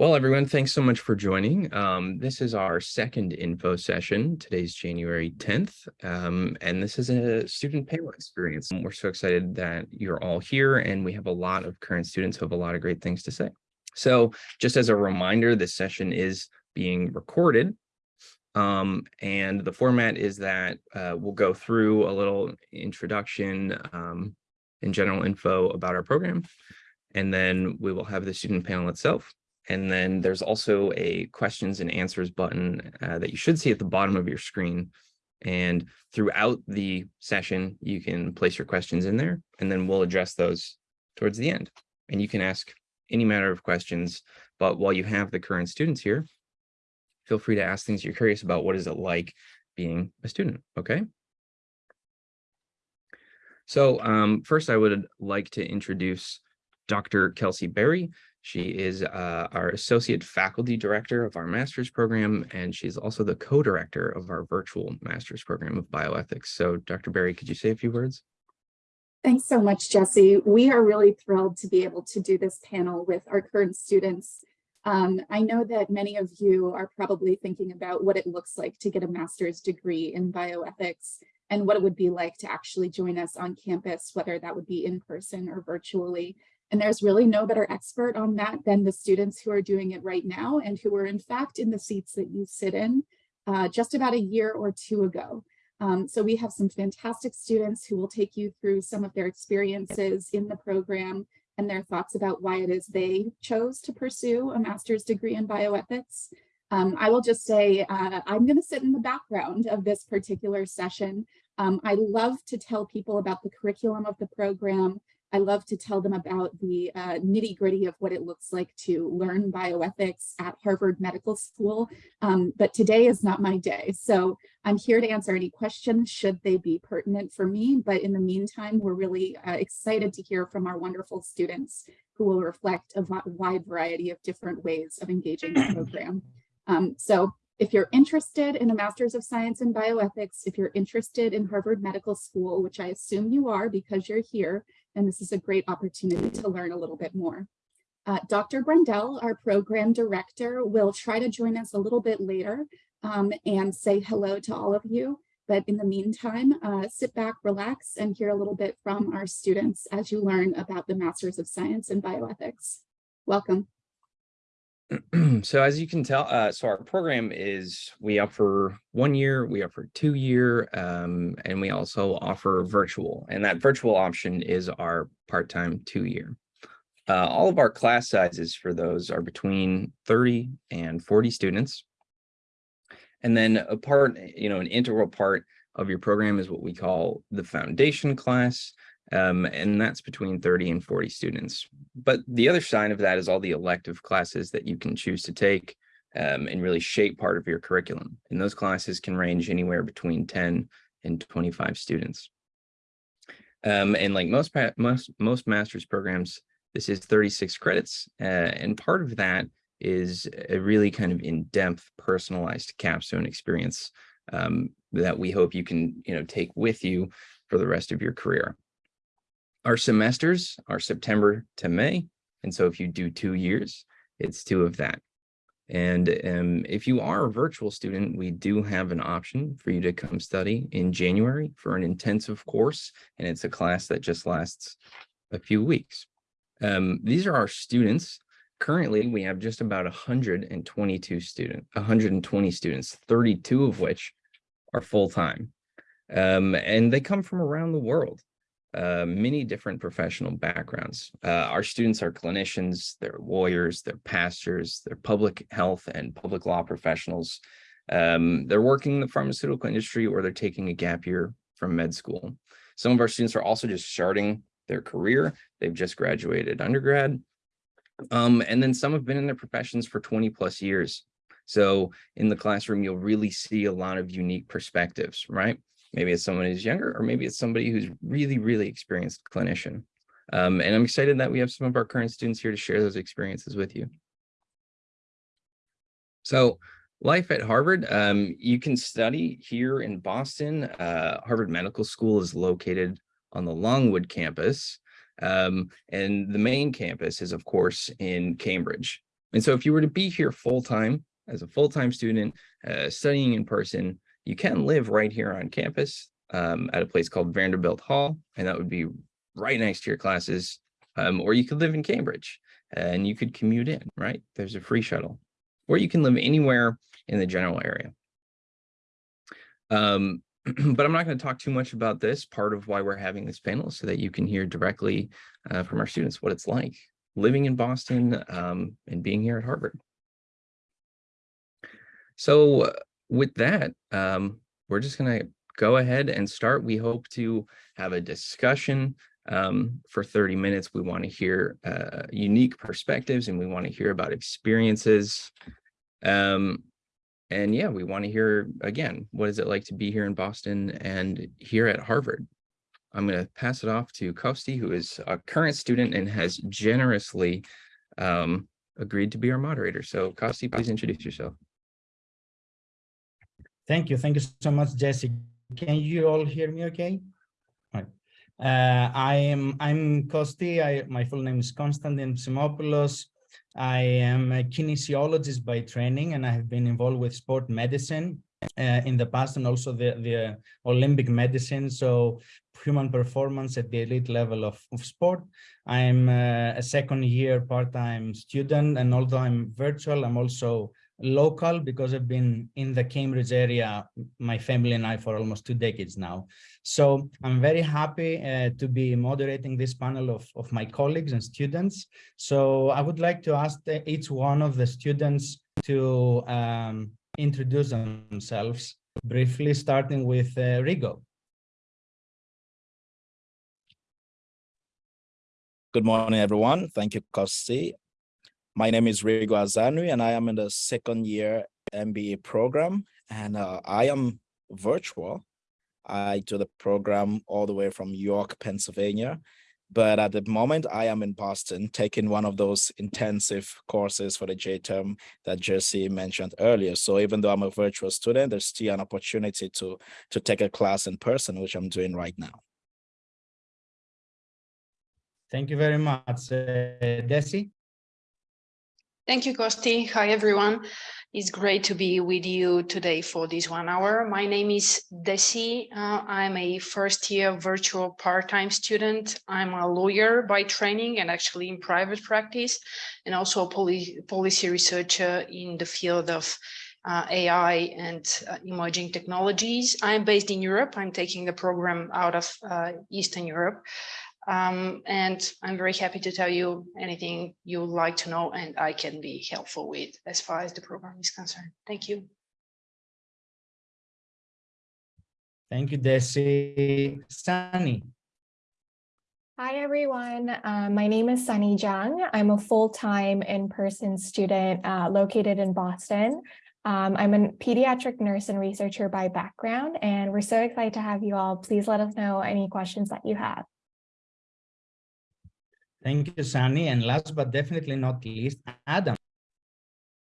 Well, everyone, thanks so much for joining. Um, this is our second info session. Today's January 10th, um, and this is a student panel experience. We're so excited that you're all here, and we have a lot of current students who have a lot of great things to say. So just as a reminder, this session is being recorded, um, and the format is that uh, we'll go through a little introduction um, and general info about our program, and then we will have the student panel itself. And then there's also a questions and answers button uh, that you should see at the bottom of your screen. And throughout the session, you can place your questions in there, and then we'll address those towards the end. And you can ask any matter of questions, but while you have the current students here, feel free to ask things you're curious about. What is it like being a student, okay? So um, first, I would like to introduce Dr. Kelsey Berry. She is uh, our Associate Faculty Director of our Master's Program, and she's also the co-director of our virtual Master's Program of Bioethics. So Dr. Berry, could you say a few words? Thanks so much, Jesse. We are really thrilled to be able to do this panel with our current students. Um, I know that many of you are probably thinking about what it looks like to get a master's degree in bioethics and what it would be like to actually join us on campus, whether that would be in person or virtually. And there's really no better expert on that than the students who are doing it right now and who are in fact in the seats that you sit in uh, just about a year or two ago. Um, so we have some fantastic students who will take you through some of their experiences in the program and their thoughts about why it is they chose to pursue a master's degree in bioethics. Um, I will just say uh, I'm going to sit in the background of this particular session. Um, I love to tell people about the curriculum of the program, I love to tell them about the uh, nitty gritty of what it looks like to learn bioethics at Harvard Medical School, um, but today is not my day. So I'm here to answer any questions should they be pertinent for me. But in the meantime, we're really uh, excited to hear from our wonderful students who will reflect a wide variety of different ways of engaging the program. Um, so if you're interested in a Master's of Science in Bioethics, if you're interested in Harvard Medical School, which I assume you are because you're here, and this is a great opportunity to learn a little bit more. Uh, Dr. Brendel, our program director, will try to join us a little bit later um, and say hello to all of you. But in the meantime, uh, sit back, relax, and hear a little bit from our students as you learn about the Masters of Science in Bioethics. Welcome. so as you can tell, uh, so our program is we offer one year, we offer two year, um, and we also offer virtual. And that virtual option is our part-time two year. Uh, all of our class sizes for those are between 30 and 40 students. And then a part, you know, an integral part of your program is what we call the foundation class um, and that's between 30 and 40 students. But the other side of that is all the elective classes that you can choose to take um, and really shape part of your curriculum. And those classes can range anywhere between 10 and 25 students. Um, and like most, most, most master's programs, this is 36 credits. Uh, and part of that is a really kind of in-depth personalized capstone experience um, that we hope you can you know, take with you for the rest of your career. Our semesters are September to May. And so if you do two years, it's two of that. And um, if you are a virtual student, we do have an option for you to come study in January for an intensive course. And it's a class that just lasts a few weeks. Um, these are our students. Currently, we have just about 122 students, 120 students, 32 of which are full-time. Um, and they come from around the world uh, many different professional backgrounds. Uh, our students are clinicians, they're lawyers, they're pastors, they're public health and public law professionals. Um, they're working in the pharmaceutical industry or they're taking a gap year from med school. Some of our students are also just starting their career. They've just graduated undergrad. Um, and then some have been in their professions for 20 plus years. So in the classroom, you'll really see a lot of unique perspectives, right? Maybe it's someone who's younger, or maybe it's somebody who's really, really experienced clinician. Um, and I'm excited that we have some of our current students here to share those experiences with you. So life at Harvard, um, you can study here in Boston. Uh, Harvard Medical School is located on the Longwood campus. Um, and the main campus is, of course, in Cambridge. And so if you were to be here full-time as a full-time student, uh, studying in person, you can live right here on campus um, at a place called Vanderbilt Hall, and that would be right next to your classes. Um, or you could live in Cambridge and you could commute in, right? There's a free shuttle. Or you can live anywhere in the general area. Um, but I'm not going to talk too much about this. Part of why we're having this panel so that you can hear directly uh, from our students what it's like living in Boston um, and being here at Harvard. So with that, um, we're just going to go ahead and start. We hope to have a discussion um, for 30 minutes. We want to hear uh, unique perspectives and we want to hear about experiences. Um, and yeah, we want to hear again, what is it like to be here in Boston and here at Harvard? I'm going to pass it off to Kosti, who is a current student and has generously um, agreed to be our moderator. So Kosti, please introduce yourself. Thank you. Thank you so much, Jesse. Can you all hear me okay? Right. Uh, I am I'm Kosti. I, my full name is Konstantin Psimopoulos. I am a kinesiologist by training, and I have been involved with sport medicine uh, in the past and also the, the Olympic medicine. So human performance at the elite level of, of sport. I'm uh, a second year part-time student, and although I'm virtual, I'm also local because I've been in the Cambridge area, my family and I for almost two decades now. So I'm very happy uh, to be moderating this panel of, of my colleagues and students. So I would like to ask each one of the students to um, introduce themselves briefly, starting with uh, Rigo. Good morning, everyone. Thank you, Kosti. My name is Rigo Azanui, and I am in the second year MBE program, and uh, I am virtual. I do the program all the way from York, Pennsylvania, but at the moment I am in Boston taking one of those intensive courses for the J term that Jesse mentioned earlier. So even though I'm a virtual student, there's still an opportunity to, to take a class in person, which I'm doing right now. Thank you very much. Uh, Desi? Thank you, Kosti. Hi, everyone. It's great to be with you today for this one hour. My name is Desi. Uh, I'm a first year virtual part-time student. I'm a lawyer by training and actually in private practice, and also a policy, policy researcher in the field of uh, AI and uh, emerging technologies. I'm based in Europe. I'm taking the program out of uh, Eastern Europe. Um, and I'm very happy to tell you anything you would like to know and I can be helpful with as far as the program is concerned. Thank you. Thank you, Desi. Sunny. Hi, everyone. Uh, my name is Sunny Jung. I'm a full-time in-person student uh, located in Boston. Um, I'm a pediatric nurse and researcher by background, and we're so excited to have you all. Please let us know any questions that you have. Thank you, Sunny. And last but definitely not least, Adam.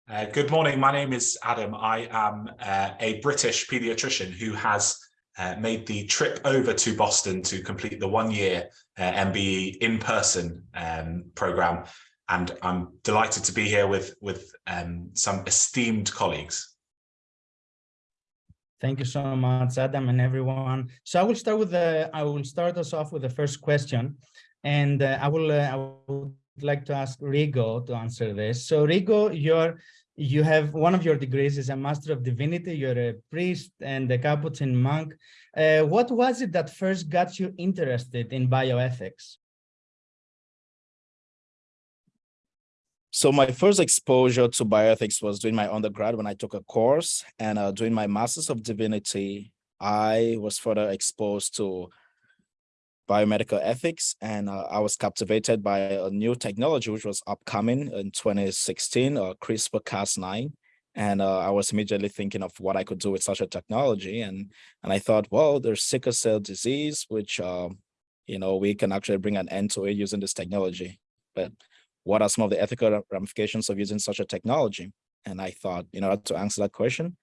Uh, good morning. My name is Adam. I am uh, a British pediatrician who has uh, made the trip over to Boston to complete the one-year uh, MBE in-person um, program. And I'm delighted to be here with, with um, some esteemed colleagues. Thank you so much, Adam and everyone. So I will start with the, I will start us off with the first question. And uh, I will uh, I would like to ask Rigo to answer this. So Rigo, you're you have one of your degrees is a Master of Divinity. You're a priest and a Capuchin monk. Uh, what was it that first got you interested in bioethics? So my first exposure to bioethics was doing my undergrad when I took a course and uh, doing my Masters of Divinity. I was further exposed to biomedical ethics and uh, I was captivated by a new technology which was upcoming in 2016, uh, CRISPR-Cas9. And uh, I was immediately thinking of what I could do with such a technology. And, and I thought, well, there's sickle cell disease, which, um, you know, we can actually bring an end to it using this technology. But what are some of the ethical ramifications of using such a technology? And I thought, you know, to answer that question,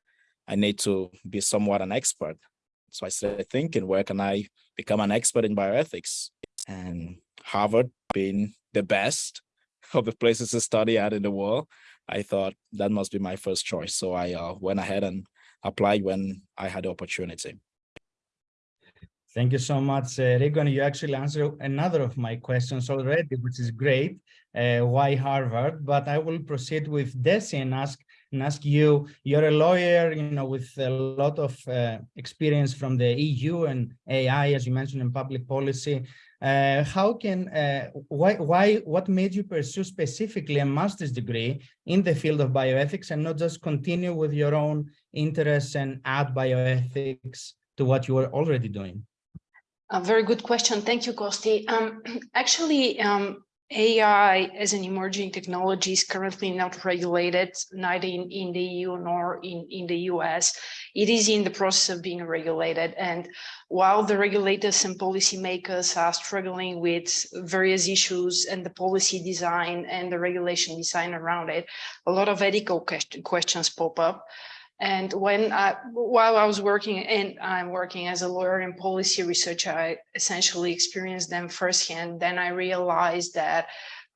I need to be somewhat an expert. So I started thinking, where can I become an expert in bioethics? And Harvard being the best, of the places to study at in the world, I thought that must be my first choice. So I uh, went ahead and applied when I had the opportunity. Thank you so much, uh, Rigon. You actually answered another of my questions already, which is great. Uh, why Harvard? But I will proceed with Desi and ask and ask you. You're a lawyer, you know, with a lot of uh, experience from the EU and AI, as you mentioned, in public policy. Uh, how can uh, why why what made you pursue specifically a master's degree in the field of bioethics and not just continue with your own interests and add bioethics to what you were already doing? A very good question. Thank you, Kosti. Um, actually, um, AI as an emerging technology is currently not regulated, neither in, in the EU nor in, in the US. It is in the process of being regulated. And while the regulators and policymakers are struggling with various issues and the policy design and the regulation design around it, a lot of ethical question, questions pop up. And when I, while I was working and I'm working as a lawyer in policy research, I essentially experienced them firsthand. Then I realized that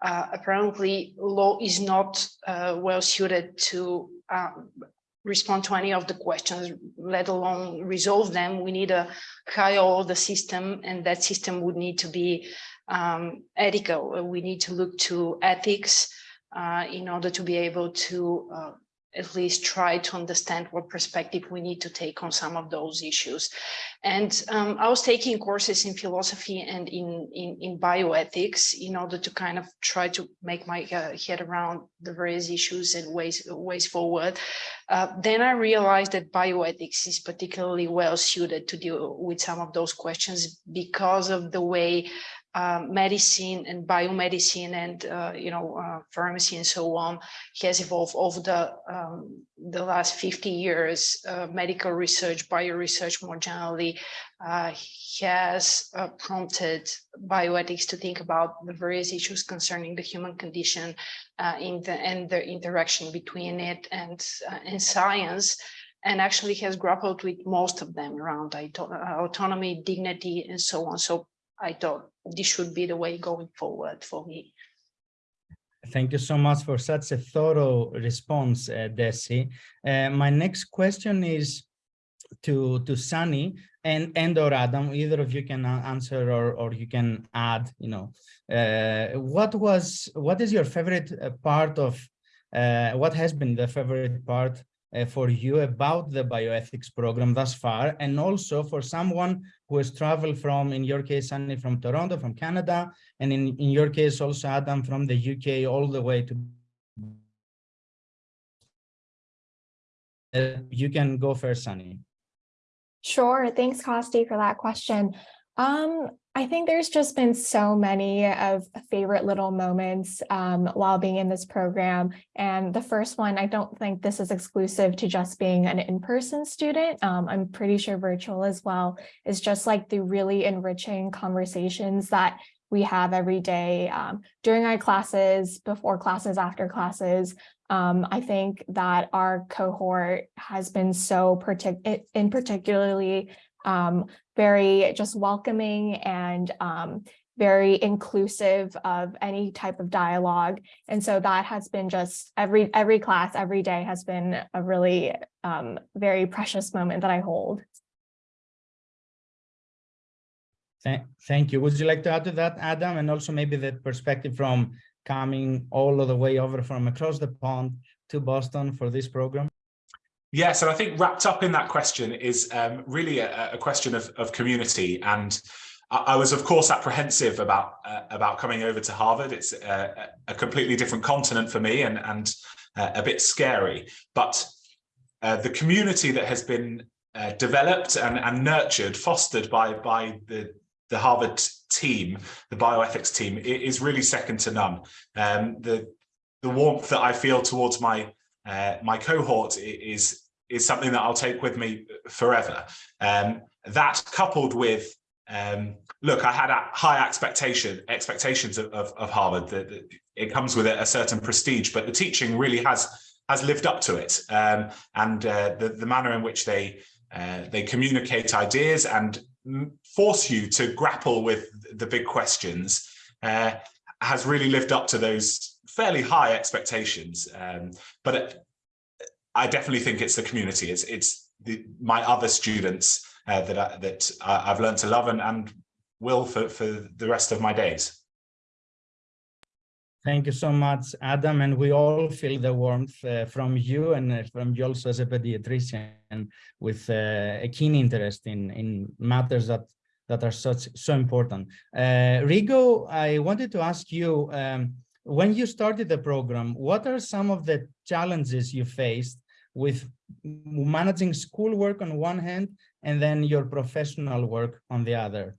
uh, apparently law is not uh, well suited to um, respond to any of the questions, let alone resolve them. We need a higher order system and that system would need to be um, ethical. We need to look to ethics uh, in order to be able to uh, at least try to understand what perspective we need to take on some of those issues. And um, I was taking courses in philosophy and in, in, in bioethics in order to kind of try to make my uh, head around the various issues and ways, ways forward. Uh, then I realized that bioethics is particularly well suited to deal with some of those questions because of the way uh, medicine and biomedicine and uh, you know uh, pharmacy and so on has evolved over the um, the last 50 years. Uh, medical research, bio research more generally uh, has uh, prompted bioethics to think about the various issues concerning the human condition in the, and the interaction between it and and science and actually has grappled with most of them around autonomy, dignity, and so on. So I thought this should be the way going forward for me. Thank you so much for such a thorough response, uh, Desi. Uh, my next question is to to Sunny and and or Adam. Either of you can answer or or you can add. You know, uh, what was what is your favorite uh, part of uh, what has been the favorite part uh, for you about the bioethics program thus far, and also for someone who has traveled from, in your case, Sunny from Toronto, from Canada, and in, in your case, also Adam from the UK all the way to you can go first, Sunny. Sure. Thanks, Kosti, for that question. Um, I think there's just been so many of favorite little moments um, while being in this program. And the first one, I don't think this is exclusive to just being an in-person student. Um, I'm pretty sure virtual as well is just like the really enriching conversations that we have every day um, during our classes, before classes, after classes. Um, I think that our cohort has been so partic in particularly um, very just welcoming and um, very inclusive of any type of dialogue. And so that has been just every every class, every day has been a really um, very precious moment that I hold. Thank you. Would you like to add to that, Adam? And also maybe the perspective from coming all of the way over from across the pond to Boston for this program? Yes, and I think wrapped up in that question is um, really a, a, question of, of community. And I, I, was, of course, apprehensive about uh, about coming over to Harvard. It's a, a, completely different continent for me and, and uh, a bit scary. But uh, the community that has been uh, developed and, and nurtured, fostered by, by the, the Harvard team, the bioethics team, is really second to none. Um, the, the warmth that I feel towards my uh, my cohort is is something that I'll take with me forever. Um, that coupled with um, look, I had a high expectation expectations of, of, of Harvard that, it comes with a, a, certain prestige, but the teaching really has has lived up to it, um, and uh, the the manner in which they uh, they communicate ideas and force you to grapple with the big questions uh, has really lived up to those fairly high expectations, um, but it, I definitely think it's the community. It's it's the, my other students uh, that I, that I've learned to love and, and will for for the rest of my days. Thank you so much, Adam. And we all feel the warmth uh, from you and uh, from you also as a pediatrician with uh, a keen interest in, in matters that, that are such so important. Uh, Rigo, I wanted to ask you, um, when you started the program, what are some of the challenges you faced with managing schoolwork on one hand and then your professional work on the other?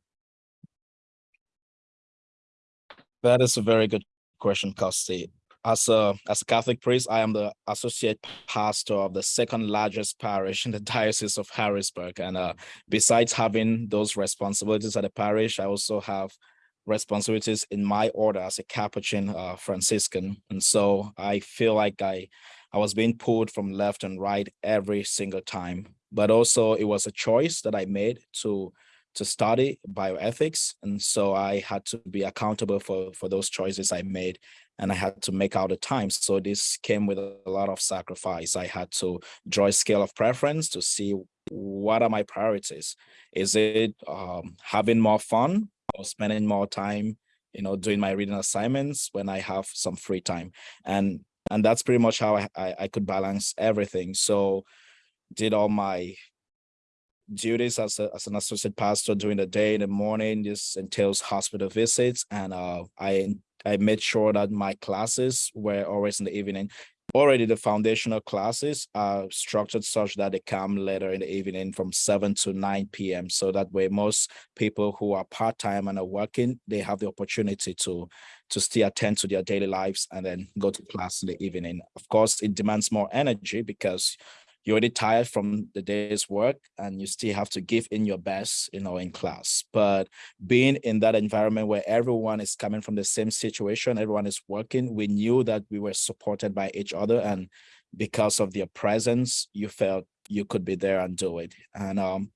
That is a very good question, Kosti. As a as a Catholic priest, I am the associate pastor of the second largest parish in the Diocese of Harrisburg. And uh, besides having those responsibilities at the parish, I also have responsibilities in my order as a Capuchin uh, Franciscan. And so I feel like I I was being pulled from left and right every single time. But also it was a choice that I made to to study bioethics. And so I had to be accountable for, for those choices I made and I had to make out the time. So this came with a lot of sacrifice. I had to draw a scale of preference to see what are my priorities. Is it um, having more fun or spending more time, you know, doing my reading assignments when I have some free time? And and that's pretty much how I, I, I could balance everything. So did all my duties as, a, as an associate pastor during the day in the morning this entails hospital visits and uh, i i made sure that my classes were always in the evening already the foundational classes are structured such that they come later in the evening from 7 to 9 p.m so that way most people who are part-time and are working they have the opportunity to to still attend to their daily lives and then go to class in the evening. Of course it demands more energy because you're already tired from the day's work and you still have to give in your best, you know, in class. But being in that environment where everyone is coming from the same situation, everyone is working, we knew that we were supported by each other. And because of their presence, you felt you could be there and do it. And um,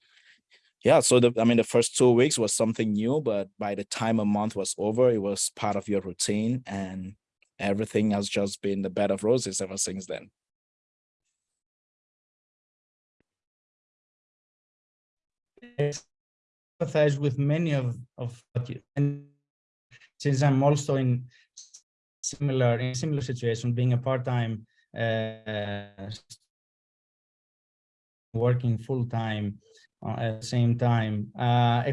yeah, so the, I mean, the first two weeks was something new, but by the time a month was over, it was part of your routine and everything has just been the bed of roses ever since then. Empathize with many of of you and since I'm also in similar in similar situation, being a part-time uh, working full-time uh, at the same time. Uh,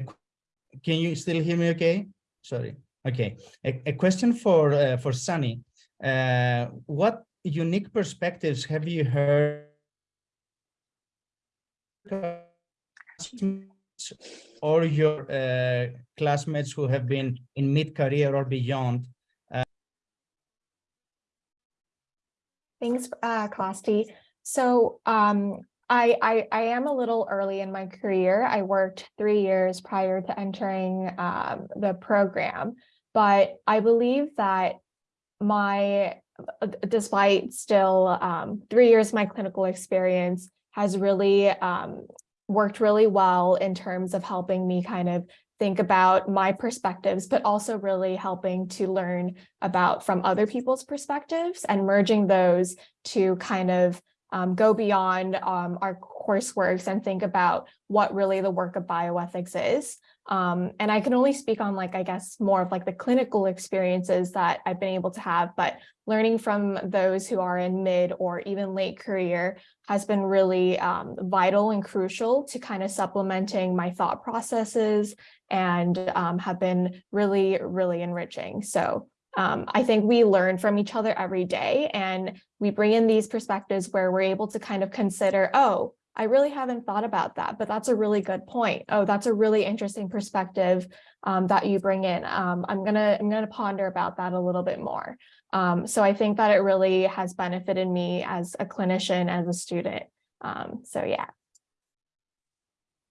can you still hear me? Okay, sorry. Okay, a, a question for uh, for Sunny. Uh, what unique perspectives have you heard? Or your uh, classmates who have been in mid-career or beyond. Uh... Thanks, uh. So um, I, I, I, am a little early in my career. I worked three years prior to entering um, the program, but I believe that my, despite still um, three years my clinical experience has really um, worked really well in terms of helping me kind of think about my perspectives, but also really helping to learn about from other people's perspectives and merging those to kind of um, go beyond um, our courseworks and think about what really the work of bioethics is. Um, and I can only speak on like, I guess, more of like the clinical experiences that I've been able to have, but learning from those who are in mid or even late career has been really um, vital and crucial to kind of supplementing my thought processes and um, have been really, really enriching. So um, I think we learn from each other every day and we bring in these perspectives where we're able to kind of consider, oh, I really haven't thought about that, but that's a really good point. Oh, that's a really interesting perspective um, that you bring in. Um, I'm gonna I'm gonna ponder about that a little bit more. Um, so I think that it really has benefited me as a clinician, as a student. Um, so yeah.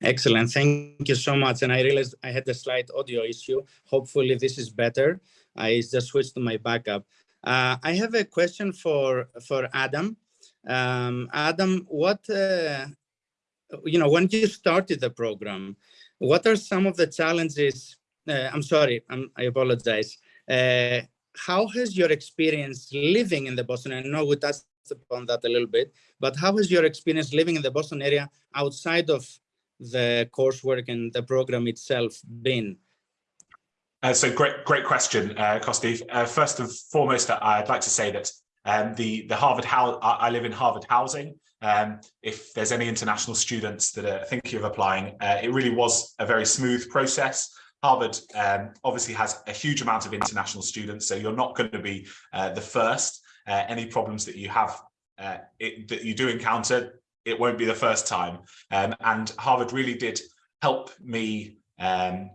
Excellent. Thank you so much. And I realized I had a slight audio issue. Hopefully this is better. I just switched to my backup. Uh, I have a question for, for Adam. Um, Adam, what, uh, you know, when you started the program, what are some of the challenges? Uh, I'm sorry, I'm, i apologize. Uh, how has your experience living in the Boston, I know we touched upon that a little bit, but how has your experience living in the Boston area outside of the coursework and the program itself been? Uh, so great, great question, uh. Uh, first and foremost, I'd like to say that um, the the Harvard I live in Harvard housing. Um, if there's any international students that are thinking of applying, uh, it really was a very smooth process. Harvard um, obviously has a huge amount of international students, so you're not going to be uh, the first. Uh, any problems that you have uh, it, that you do encounter, it won't be the first time. Um, and Harvard really did help me um,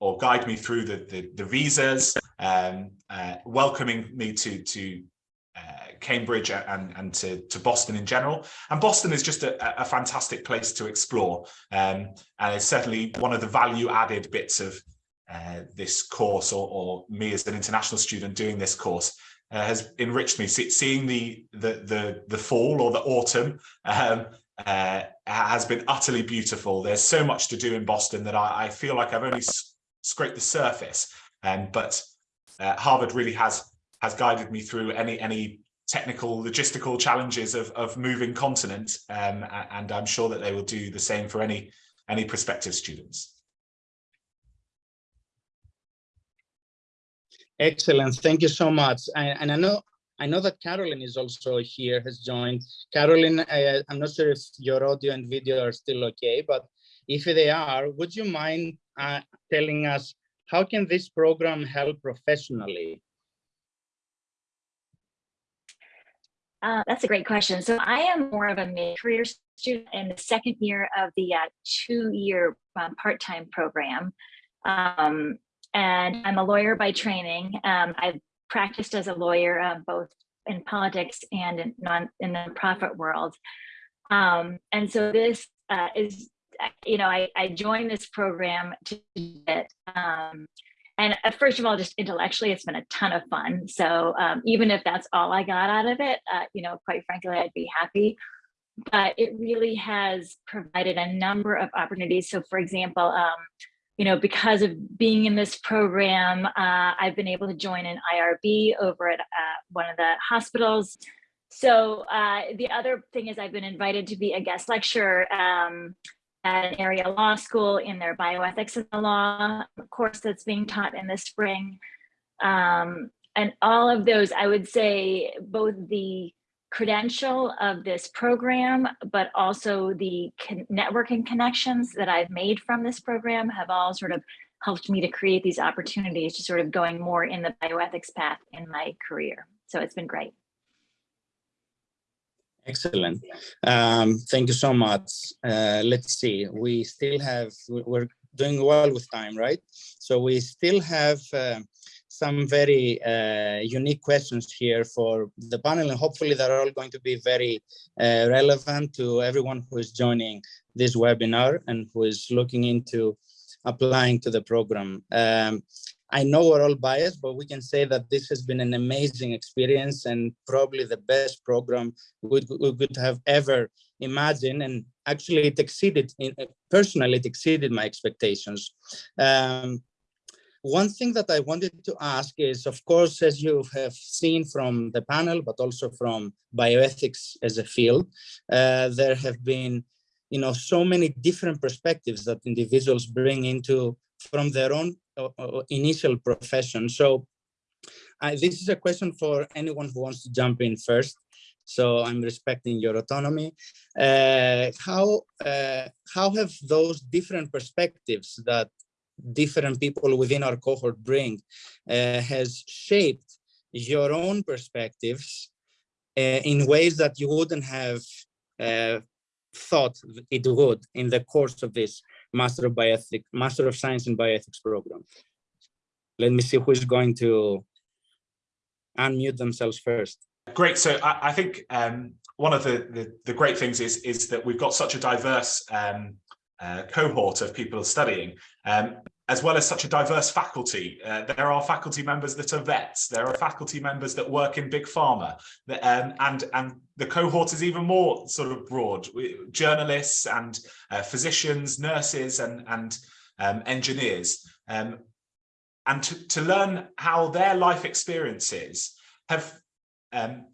or guide me through the, the, the visas, um, uh, welcoming me to, to Cambridge and, and to, to Boston in general. And Boston is just a, a fantastic place to explore. Um, and it's certainly one of the value added bits of uh, this course or, or me as an international student doing this course uh, has enriched me. See, seeing the, the, the, the fall or the autumn um, uh, has been utterly beautiful. There's so much to do in Boston that I, I feel like I've only scraped the surface. Um, but uh, Harvard really has has guided me through any any technical logistical challenges of, of moving continent um, and I'm sure that they will do the same for any any prospective students. Excellent, thank you so much. And, and I know I know that Carolyn is also here, has joined. Carolyn, I, I'm not sure if your audio and video are still okay, but if they are, would you mind uh, telling us how can this program help professionally? Uh, that's a great question. So I am more of a mid-career student in the second year of the uh, two-year um, part-time program. Um, and I'm a lawyer by training. Um, I've practiced as a lawyer uh, both in politics and in, non, in the profit world. Um, and so this uh, is, you know, I, I joined this program to get um, and uh, first of all, just intellectually, it's been a ton of fun. So um, even if that's all I got out of it, uh, you know, quite frankly, I'd be happy. But it really has provided a number of opportunities. So for example, um, you know, because of being in this program, uh, I've been able to join an IRB over at uh, one of the hospitals. So uh, the other thing is I've been invited to be a guest lecturer um, at an area law school in their bioethics in the law course that's being taught in the spring. Um, and all of those, I would say both the credential of this program, but also the networking connections that I've made from this program have all sort of helped me to create these opportunities to sort of going more in the bioethics path in my career. So it's been great. Excellent. Um, thank you so much. Uh, let's see, we still have, we're doing well with time, right? So we still have uh, some very uh, unique questions here for the panel, and hopefully they're all going to be very uh, relevant to everyone who is joining this webinar and who is looking into applying to the program. Um, I know we're all biased, but we can say that this has been an amazing experience and probably the best program we, could have ever imagined. And actually it exceeded, in, personally, it exceeded my expectations. Um, one thing that I wanted to ask is, of course, as you have seen from the panel, but also from bioethics as a field, uh, there have been, you know, so many different perspectives that individuals bring into from their own uh, uh, initial profession. So uh, this is a question for anyone who wants to jump in first. So I'm respecting your autonomy. Uh, how uh, how have those different perspectives that different people within our cohort bring uh, has shaped your own perspectives in ways that you wouldn't have thought it would in the course of this Master of Bioethics, Master of Science in Bioethics program. Let me see who's going to unmute themselves first. Great. So I, I think um, one of the, the, the great things is is that we've got such a diverse um, uh, cohort of people studying. Um, as well as such a diverse faculty. Uh, there are faculty members that are vets, there are faculty members that work in big pharma, um, and, and the cohort is even more sort of broad, journalists and uh, physicians, nurses and, and um, engineers. Um, and to, to learn how their life experiences have um,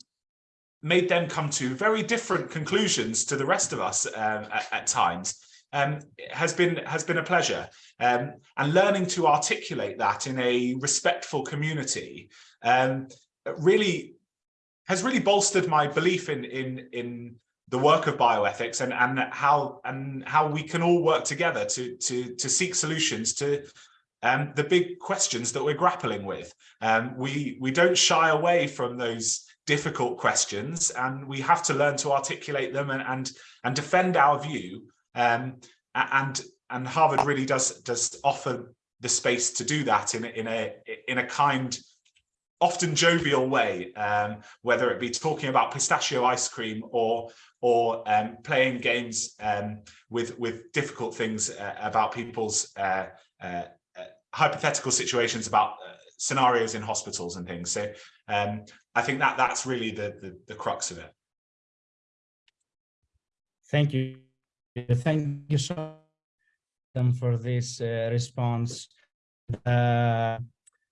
made them come to very different conclusions to the rest of us um, at, at times um, has been has been a pleasure. Um, and learning to articulate that in a respectful community um, really has really bolstered my belief in in in the work of bioethics and and how and how we can all work together to to to seek solutions to um, the big questions that we're grappling with. Um, we we don't shy away from those difficult questions and we have to learn to articulate them and and, and defend our view um, and and Harvard really does does offer the space to do that in a, in a in a kind often jovial way um, whether it be talking about pistachio ice cream or or um, playing games um, with with difficult things uh, about people's uh, uh, uh hypothetical situations about uh, scenarios in hospitals and things so um, I think that that's really the, the, the crux of it. Thank you. Thank you so much for this uh, response. Uh,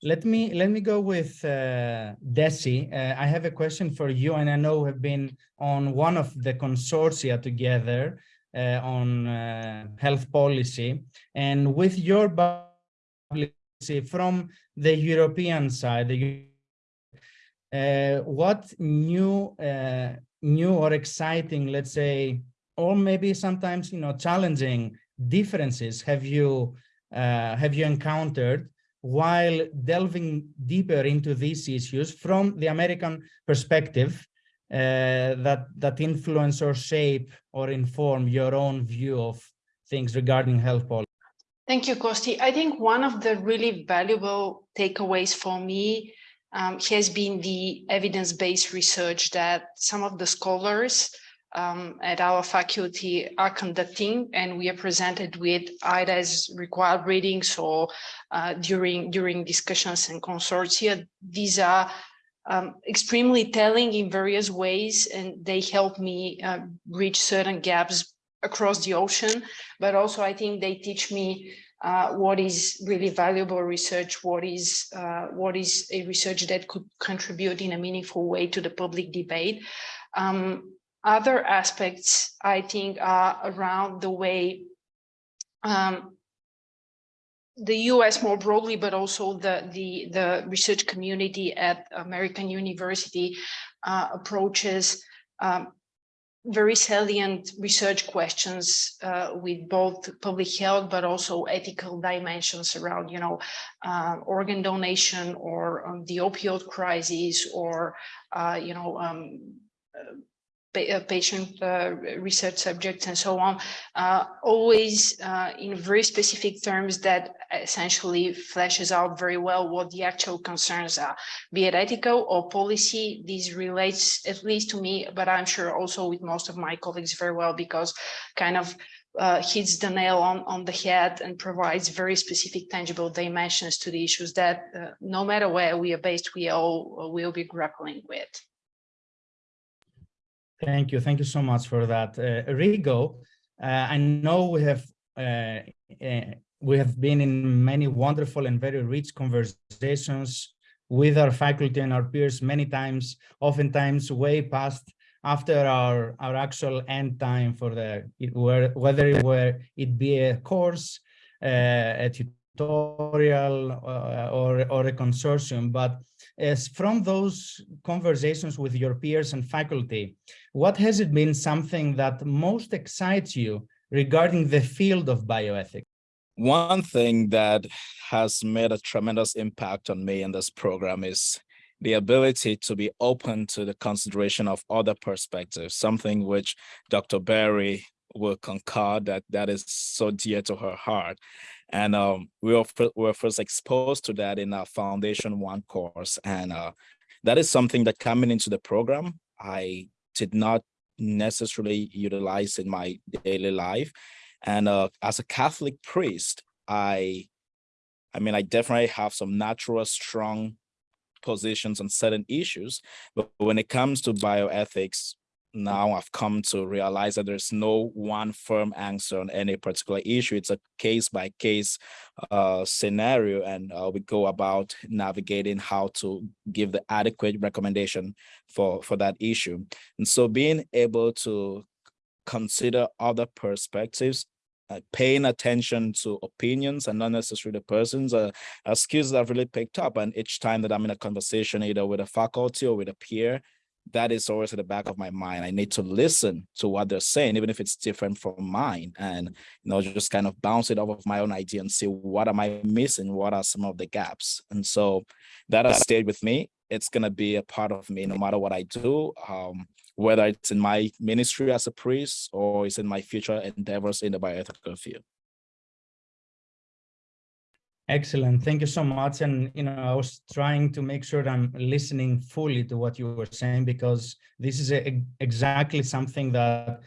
let me let me go with uh, Desi. Uh, I have a question for you, and I know we've been on one of the consortia together uh, on uh, health policy, and with your policy from the European side, the what new new or exciting let's say or maybe sometimes you know challenging differences have you uh, have you encountered while delving deeper into these issues from the American perspective uh, that that influence or shape or inform your own view of things regarding health policy? Thank you, Kosti. I think one of the really valuable takeaways for me um, has been the evidence-based research that some of the scholars um, at our faculty are conducting and we are presented with either as required readings or uh, during during discussions and consortia. These are um, extremely telling in various ways and they help me uh, reach certain gaps across the ocean, but also I think they teach me uh, what is really valuable research, what is uh, what is a research that could contribute in a meaningful way to the public debate. Um, other aspects, I think, are around the way um, the US more broadly, but also the, the, the research community at American University uh, approaches um, very salient research questions uh, with both public health but also ethical dimensions around you know uh, organ donation or um, the opioid crisis or uh, you know um, patient uh, research subjects and so on, uh, always uh, in very specific terms that essentially fleshes out very well what the actual concerns are, be it ethical or policy. This relates at least to me, but I'm sure also with most of my colleagues very well because kind of uh, hits the nail on, on the head and provides very specific tangible dimensions to the issues that uh, no matter where we are based, we all will be grappling with. Thank you. Thank you so much for that. Uh, Rigo, uh, I know we have uh, uh, we have been in many wonderful and very rich conversations with our faculty and our peers many times, oftentimes way past after our, our actual end time for the, whether it were it be a course, uh, a tutorial uh, or, or a consortium, but as from those conversations with your peers and faculty, what has it been something that most excites you regarding the field of bioethics? One thing that has made a tremendous impact on me in this program is the ability to be open to the consideration of other perspectives, something which Dr. Berry will concur that that is so dear to her heart. And um, we, were, we were first exposed to that in our Foundation One course. And uh, that is something that coming into the program, I did not necessarily utilize in my daily life. And uh, as a Catholic priest, I, I mean, I definitely have some natural strong positions on certain issues, but when it comes to bioethics, now I've come to realize that there's no one firm answer on any particular issue. It's a case by case uh, scenario, and uh, we go about navigating how to give the adequate recommendation for, for that issue. And so being able to consider other perspectives uh, paying attention to opinions and not necessarily the persons uh, are skills that I've really picked up. And each time that I'm in a conversation, either with a faculty or with a peer, that is always at the back of my mind. I need to listen to what they're saying, even if it's different from mine, and you know, just kind of bounce it off of my own idea and see what am I missing? What are some of the gaps? And so that has stayed with me. It's gonna be a part of me no matter what I do. Um, whether it's in my ministry as a priest or it's in my future endeavors in the bioethical field. Excellent. Thank you so much. And, you know, I was trying to make sure I'm listening fully to what you were saying, because this is a, exactly something that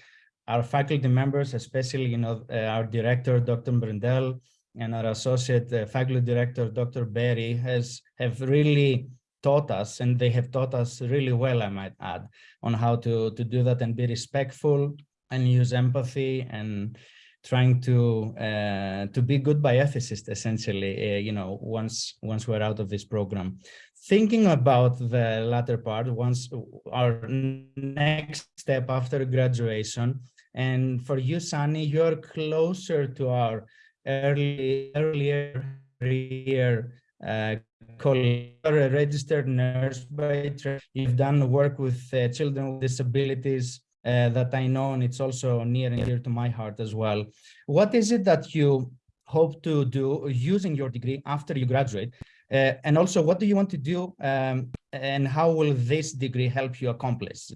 our faculty members, especially, you know, uh, our director, Dr. Brendel, and our associate uh, faculty director, Dr. Berry, has have really taught us, and they have taught us really well, I might add, on how to, to do that and be respectful and use empathy and trying to uh, to be good bioethicists, essentially, uh, you know, once once we're out of this program. Thinking about the latter part, once our next step after graduation, and for you, Sunny, you're closer to our early earlier career uh, you're a registered nurse trade. You've done work with uh, children with disabilities uh, that I know, and it's also near and dear to my heart as well. What is it that you hope to do using your degree after you graduate? Uh, and also, what do you want to do um, and how will this degree help you accomplish?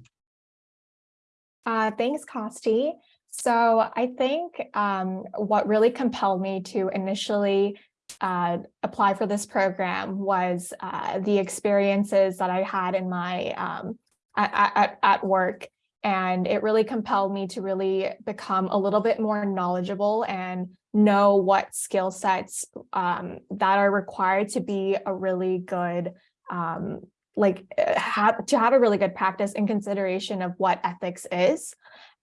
Uh, thanks, Costi. So I think um, what really compelled me to initially uh, apply for this program was uh, the experiences that I had in my um, at, at, at work. And it really compelled me to really become a little bit more knowledgeable and know what skill sets um, that are required to be a really good um, like uh, have, to have a really good practice in consideration of what ethics is.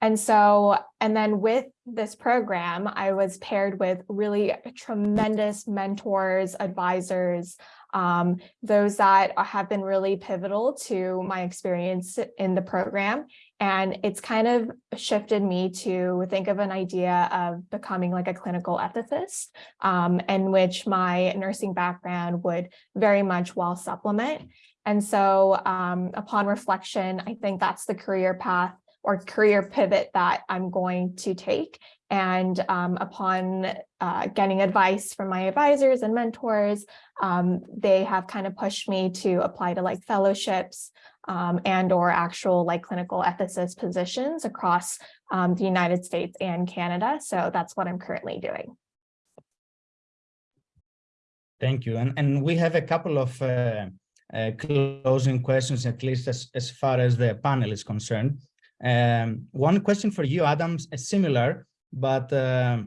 And so, and then with this program, I was paired with really tremendous mentors, advisors, um, those that have been really pivotal to my experience in the program. And it's kind of shifted me to think of an idea of becoming like a clinical ethicist, um, in which my nursing background would very much well supplement. And so um, upon reflection, I think that's the career path or career pivot that I'm going to take. And um, upon uh, getting advice from my advisors and mentors, um, they have kind of pushed me to apply to like fellowships um, and or actual like clinical ethicist positions across um, the United States and Canada. So that's what I'm currently doing. Thank you. And, and we have a couple of uh, uh, closing questions, at least as, as far as the panel is concerned. Um, one question for you, Adam, is similar, but uh,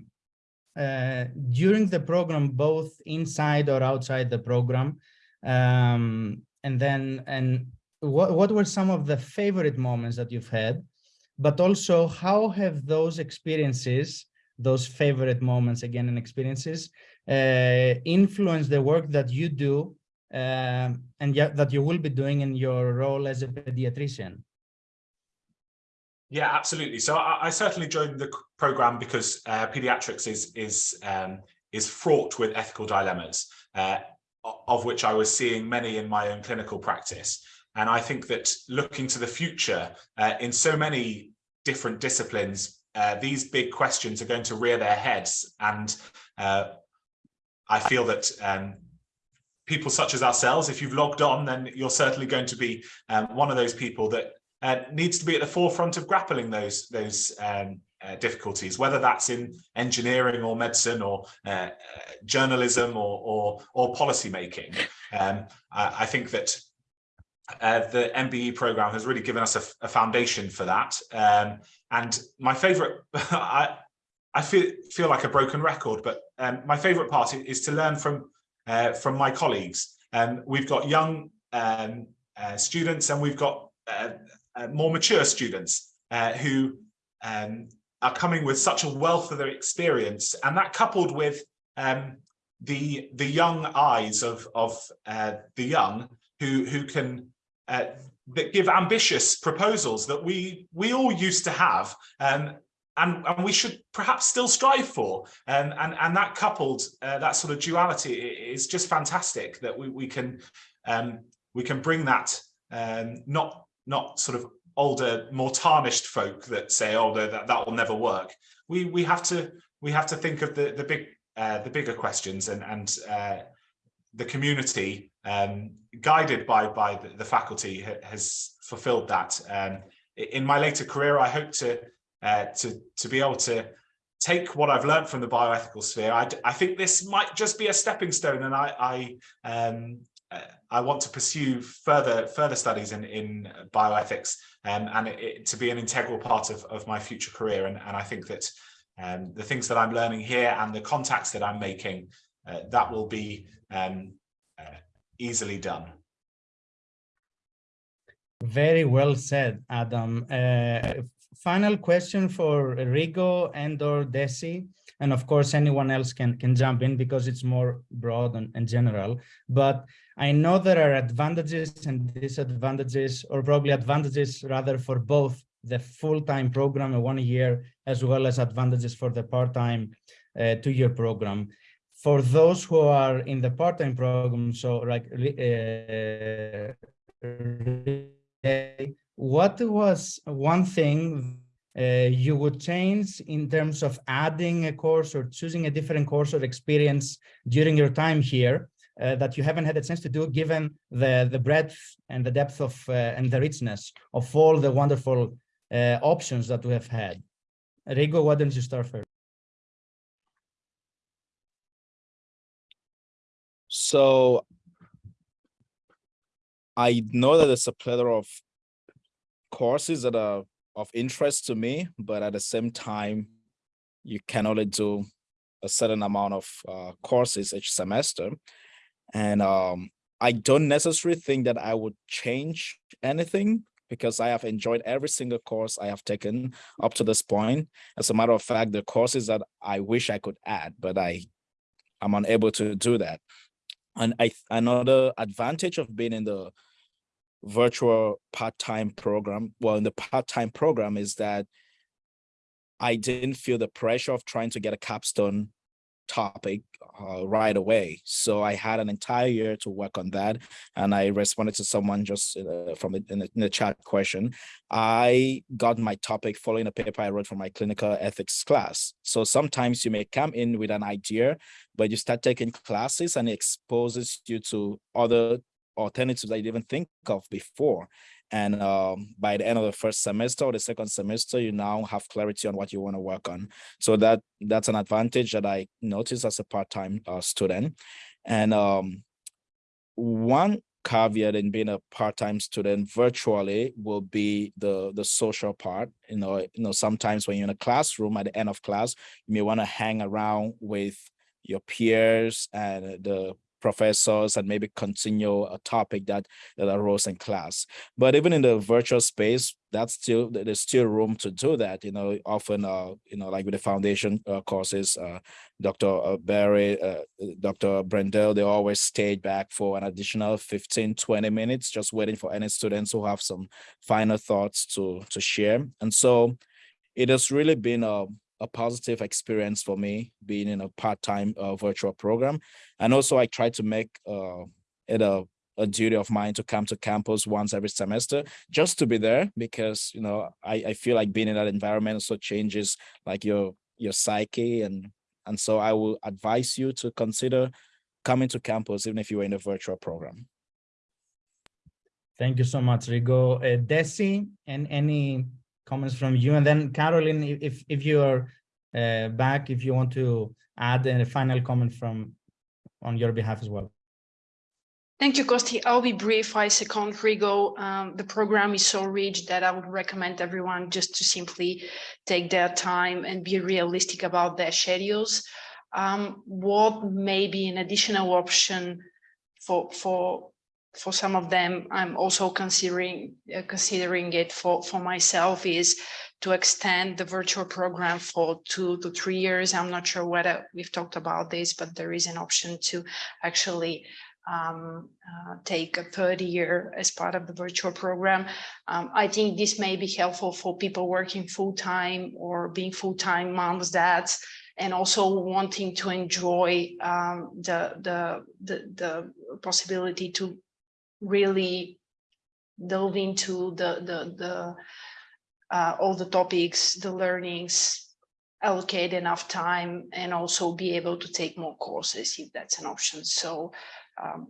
uh, during the program, both inside or outside the program, um, and then, and what, what were some of the favorite moments that you've had, but also how have those experiences, those favorite moments again and experiences, uh, influenced the work that you do uh, and yet that you will be doing in your role as a pediatrician? Yeah, absolutely. So I, I certainly joined the program because uh, pediatrics is is um, is fraught with ethical dilemmas, uh, of which I was seeing many in my own clinical practice. And I think that looking to the future uh, in so many different disciplines, uh, these big questions are going to rear their heads. And uh, I feel that um, people such as ourselves, if you've logged on, then you're certainly going to be um, one of those people that uh, needs to be at the forefront of grappling those those um, uh, difficulties, whether that's in engineering or medicine or uh, uh journalism or or, or policy making. Um, I, I, think that uh, the MBE program has really given us a, a foundation for that. Um, and my favorite, I, I feel feel like a broken record, but um, my favorite part is to learn from uh, from my colleagues. Um, we've got young um, students and we've got uh, more mature students uh, who um, are coming with such a wealth of their experience, and that coupled with um, the the young eyes of of uh, the young who who can uh, that give ambitious proposals that we we all used to have um, and and we should perhaps still strive for and and and that coupled uh, that sort of duality is just fantastic that we we can um, we can bring that um, not not sort of older more tarnished folk that say oh that that will never work. We we have to we have to think of the the big uh, the bigger questions and and uh, the community um, guided by by the, the faculty ha has fulfilled that. Um, in my later career I hope to uh, to to be able to take what I've learned from the bioethical sphere. I, I think this might just be a stepping stone and I I um, I want to pursue further further studies in in bioethics um, and it, it, to be an integral part of, of my future career and, and I think that um, the things that I'm learning here and the contacts that I'm making uh, that will be um, uh, easily done. Very well said, Adam. Uh, final question for Rigo and or Desi, and of course anyone else can can jump in because it's more broad and, and general. But I know there are advantages and disadvantages, or probably advantages rather for both the full-time program, a one year, as well as advantages for the part-time uh, two-year program. For those who are in the part-time program, so like, uh, what was one thing uh, you would change in terms of adding a course or choosing a different course or experience during your time here uh, that you haven't had a chance to do given the the breadth and the depth of uh, and the richness of all the wonderful uh, options that we have had. Rigo why don't you start first? So i know that there's a plethora of courses that are of interest to me but at the same time you can only do a certain amount of uh, courses each semester and um, I don't necessarily think that I would change anything because I have enjoyed every single course I have taken up to this point. As a matter of fact, the courses that I wish I could add, but I am unable to do that. And I another advantage of being in the virtual part-time program, well, in the part-time program is that I didn't feel the pressure of trying to get a capstone topic uh, right away. So I had an entire year to work on that. And I responded to someone just uh, from the, in, the, in the chat question. I got my topic following a paper I wrote for my clinical ethics class. So sometimes you may come in with an idea, but you start taking classes and it exposes you to other alternatives I didn't even think of before. And um, by the end of the first semester or the second semester, you now have clarity on what you want to work on. So that that's an advantage that I noticed as a part-time uh, student. And um, one caveat in being a part-time student virtually will be the the social part you know you know sometimes when you're in a classroom at the end of class you may want to hang around with your peers and the professors and maybe continue a topic that, that arose in class. But even in the virtual space, that's still there's still room to do that. You know, often, uh, you know, like with the foundation uh, courses, uh, Dr. Uh, Barry, uh, Dr. Brendel, they always stayed back for an additional 15, 20 minutes, just waiting for any students who have some final thoughts to to share. And so it has really been a a positive experience for me being in a part-time uh, virtual program. And also I try to make uh, it a, a duty of mine to come to campus once every semester just to be there because, you know, I, I feel like being in that environment also changes like your your psyche and and so I will advise you to consider coming to campus even if you are in a virtual program. Thank you so much, Rigo. Uh, Desi, and any comments from you. And then Caroline, if, if you're uh, back, if you want to add a final comment from on your behalf as well. Thank you, Kosti. I'll be brief. I second Rigo. Um, the program is so rich that I would recommend everyone just to simply take their time and be realistic about their schedules. Um, what may be an additional option for, for for some of them, I'm also considering uh, considering it for, for myself is to extend the virtual program for two to three years. I'm not sure whether we've talked about this, but there is an option to actually um, uh, take a third year as part of the virtual program. Um, I think this may be helpful for people working full time or being full time moms, dads, and also wanting to enjoy um, the, the, the, the possibility to really delve into the, the, the uh, all the topics, the learnings, allocate enough time and also be able to take more courses if that's an option. So um,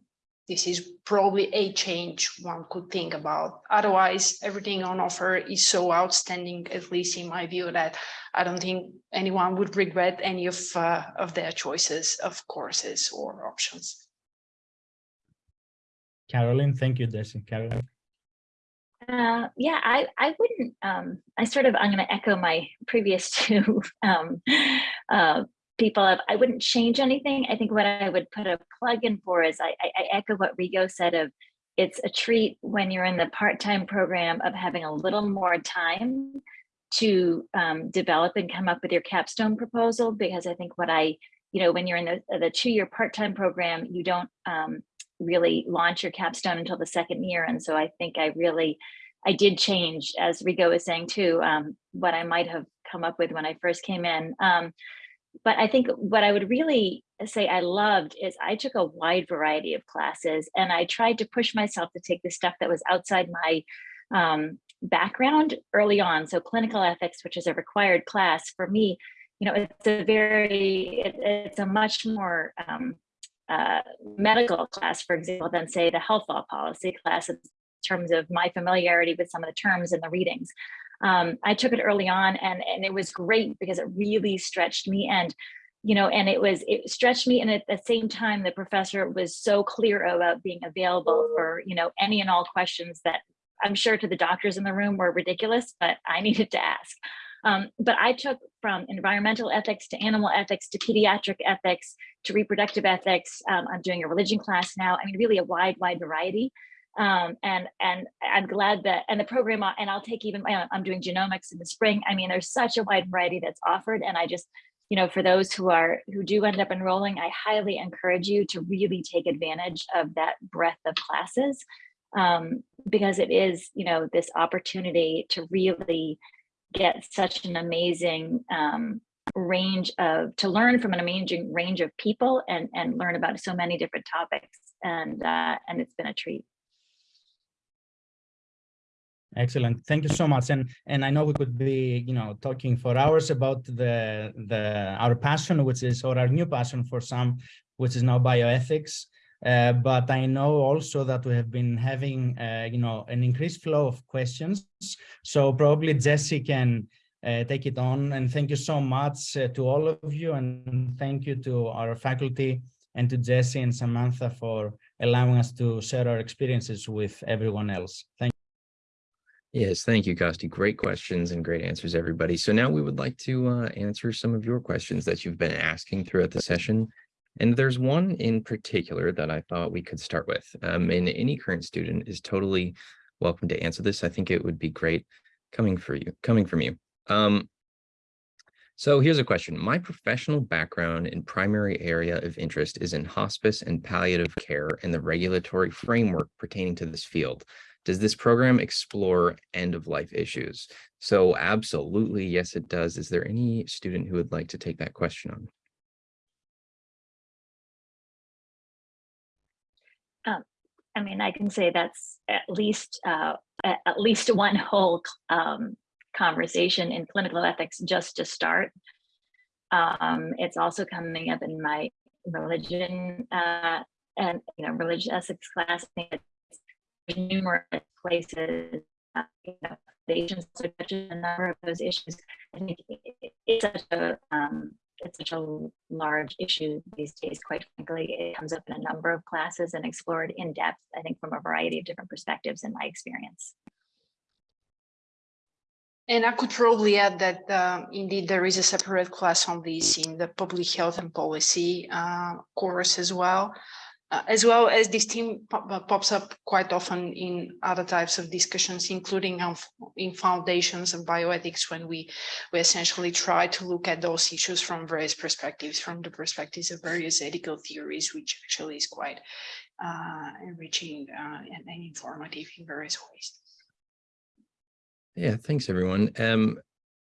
this is probably a change one could think about. Otherwise, everything on offer is so outstanding, at least in my view, that I don't think anyone would regret any of, uh, of their choices of courses or options. Caroline, thank you, Desi. Caroline. Uh, yeah, I, I wouldn't, um, I sort of, I'm going to echo my previous two um, uh, people. Of, I wouldn't change anything. I think what I would put a plug in for is I, I, I echo what Rigo said of it's a treat when you're in the part-time program of having a little more time to um, develop and come up with your capstone proposal because I think what I, you know, when you're in the, the two-year part-time program, you don't um, really launch your capstone until the second year. And so I think I really, I did change, as Rigo was saying too, um, what I might have come up with when I first came in. Um, but I think what I would really say I loved is I took a wide variety of classes and I tried to push myself to take the stuff that was outside my um, background early on. So clinical ethics, which is a required class for me, you know, it's a very, it, it's a much more um, uh, medical class, for example, than say the health law policy class in terms of my familiarity with some of the terms and the readings. Um, I took it early on and, and it was great because it really stretched me and you know, and it was, it stretched me. And at the same time, the professor was so clear about being available for, you know, any and all questions that I'm sure to the doctors in the room were ridiculous, but I needed to ask. Um, but I took from environmental ethics to animal ethics to pediatric ethics to reproductive ethics. Um, I'm doing a religion class now. I mean, really a wide, wide variety. Um, and and I'm glad that and the program and I'll take even I'm doing genomics in the spring. I mean, there's such a wide variety that's offered, and I just you know for those who are who do end up enrolling, I highly encourage you to really take advantage of that breadth of classes um, because it is you know this opportunity to really get such an amazing um, range of to learn from an amazing range of people and and learn about so many different topics and uh, and it's been a treat. Excellent. Thank you so much. And and I know we could be, you know, talking for hours about the the our passion, which is or our new passion for some, which is now bioethics. Uh, but I know also that we have been having, uh, you know, an increased flow of questions. So probably Jesse can uh, take it on. And thank you so much uh, to all of you. And thank you to our faculty and to Jesse and Samantha for allowing us to share our experiences with everyone else. Thank you. Yes, thank you, Kosti. Great questions and great answers, everybody. So now we would like to uh, answer some of your questions that you've been asking throughout the session. And there's one in particular that I thought we could start with. Um, and any current student is totally welcome to answer this. I think it would be great coming for you, coming from you. Um, so here's a question. My professional background and primary area of interest is in hospice and palliative care and the regulatory framework pertaining to this field. Does this program explore end of life issues? So absolutely, yes, it does. Is there any student who would like to take that question on? I mean, I can say that's at least uh, at least one whole um, conversation in clinical ethics just to start. Um, it's also coming up in my religion uh, and you know religious ethics class. Numerous places. Uh, you know, a number of those issues. I think it's such a um, such a large issue these days, quite frankly. It comes up in a number of classes and explored in depth, I think from a variety of different perspectives in my experience. And I could probably add that um, indeed there is a separate class on this in the public health and policy uh, course as well. Uh, as well as this pop- uh, pops up quite often in other types of discussions, including in foundations of bioethics, when we we essentially try to look at those issues from various perspectives, from the perspectives of various ethical theories, which actually is quite uh, enriching uh, and, and informative in various ways. Yeah, thanks, everyone. Um,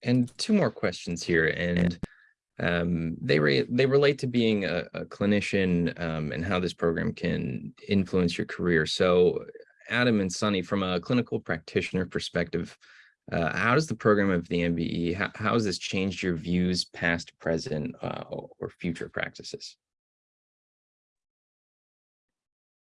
and two more questions here, and um, they re they relate to being a, a clinician um, and how this program can influence your career. So, Adam and Sunny, from a clinical practitioner perspective, uh, how does the program of the MBE how, how has this changed your views, past, present, uh, or future practices?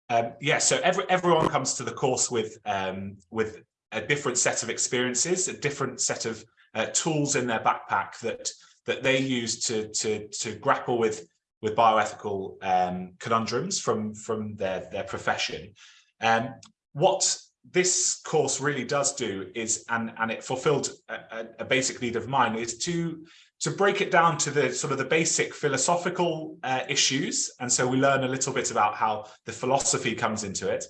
Um, yeah, so every, everyone comes to the course with um, with a different set of experiences, a different set of uh, tools in their backpack that that they use to to to grapple with with bioethical um, conundrums from from their their profession. Um, what this course really does do is, and and it fulfilled a, a basic need of mine, is to to break it down to the sort of the basic philosophical uh, issues. And so we learn a little bit about how the philosophy comes into it.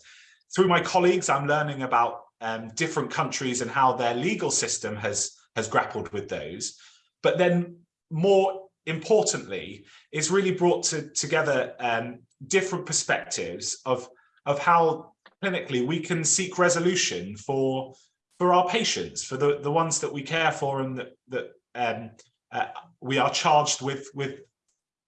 Through my colleagues, I'm learning about um, different countries and how their legal system has has grappled with those. But then more importantly, it's really brought to, together um, different perspectives of, of how clinically we can seek resolution for, for our patients, for the, the ones that we care for and that, that um, uh, we are charged with, with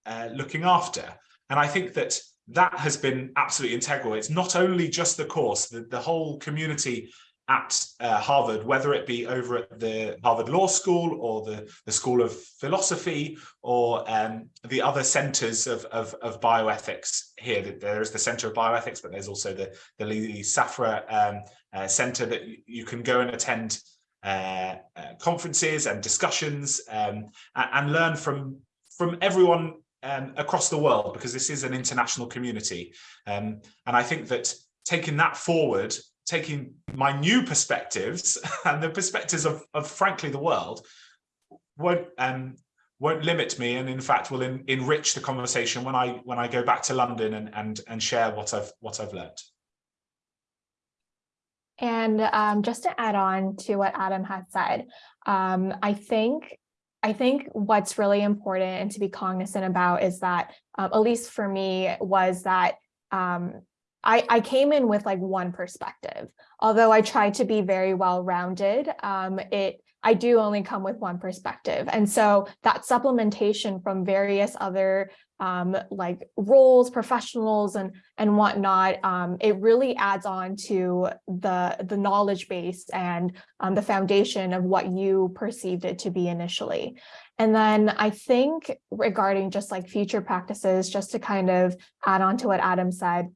uh, looking after. And I think that that has been absolutely integral. It's not only just the course, the, the whole community at uh, Harvard, whether it be over at the Harvard Law School or the, the School of Philosophy or um, the other centers of, of, of, bioethics here. There is the Center of Bioethics, but there's also the, the Lee Safra um, uh, Center that you can go and attend uh, uh conferences and discussions um, and, learn from, from everyone um, across the world because this is an international community. Um, and I think that taking that forward taking my new perspectives and the perspectives of, of frankly the world won't um won't limit me and in fact will enrich the conversation when I when I go back to London and and and share what I've what I've learned. And um, just to add on to what Adam had said, um, I think I think what's really important and to be cognizant about is that, um, at least for me, was that um, I, I came in with like one perspective. Although I try to be very well rounded, um, it I do only come with one perspective. And so that supplementation from various other um, like roles, professionals and, and whatnot, um, it really adds on to the, the knowledge base and um, the foundation of what you perceived it to be initially. And then I think regarding just like future practices, just to kind of add on to what Adam said,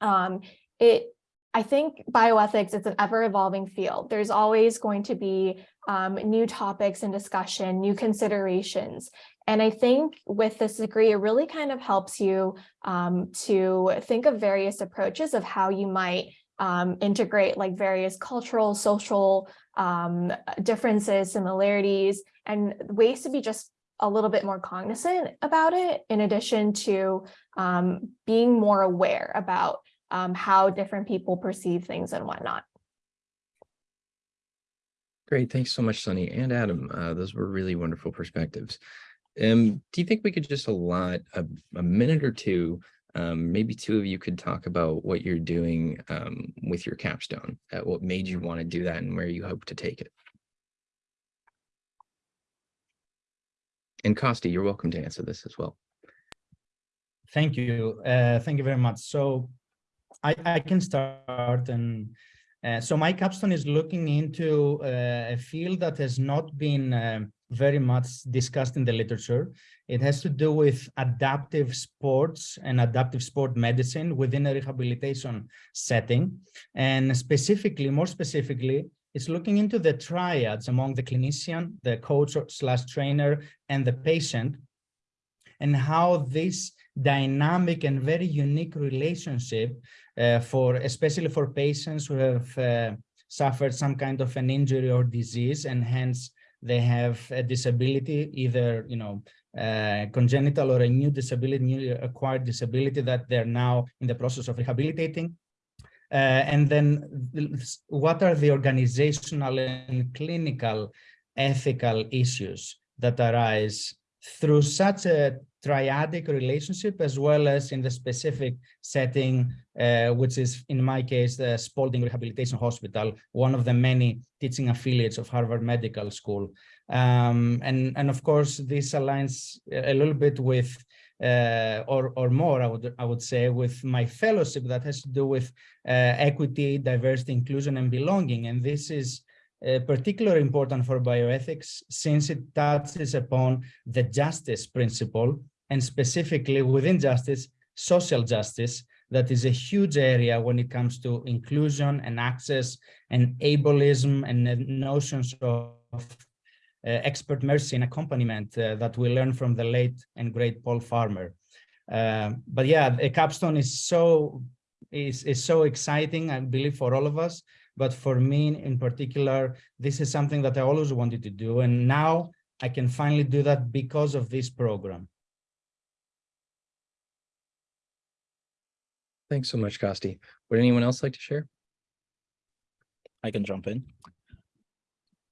um, it, I think bioethics, it's an ever evolving field. There's always going to be um, new topics and discussion, new considerations. And I think with this degree, it really kind of helps you um, to think of various approaches of how you might um, integrate like various cultural, social um, differences, similarities, and ways to be just a little bit more cognizant about it, in addition to um, being more aware about um, how different people perceive things and whatnot. Great, thanks so much, Sunny and Adam. Uh, those were really wonderful perspectives. Um, do you think we could just allot a, a minute or two, um, maybe two of you could talk about what you're doing um, with your capstone, uh, what made you want to do that and where you hope to take it? And Costi, you're welcome to answer this as well. Thank you. Uh, thank you very much. So I, I can start and uh, so my capstone is looking into uh, a field that has not been uh, very much discussed in the literature. It has to do with adaptive sports and adaptive sport medicine within a rehabilitation setting. And specifically, more specifically, it's looking into the triads among the clinician, the coach slash trainer, and the patient, and how this dynamic and very unique relationship for especially for patients who have uh, suffered some kind of an injury or disease and hence they have a disability either you know uh, congenital or a new disability, newly acquired disability that they're now in the process of rehabilitating. Uh, and then what are the organizational and clinical ethical issues that arise through such a triadic relationship as well as in the specific setting, uh, which is in my case, the Spaulding Rehabilitation Hospital, one of the many teaching affiliates of Harvard Medical School. Um, and, and of course, this aligns a little bit with uh, or, or more, I would, I would say, with my fellowship that has to do with uh, equity, diversity, inclusion, and belonging. And this is uh, particularly important for bioethics since it touches upon the justice principle and specifically within justice, social justice, that is a huge area when it comes to inclusion and access and ableism and notions of uh, expert mercy and accompaniment uh, that we learn from the late and great Paul Farmer. Uh, but yeah, the capstone is so is, is so exciting, I believe, for all of us. But for me in particular, this is something that I always wanted to do. And now I can finally do that because of this program. Thanks so much, Costi. Would anyone else like to share? I can jump in.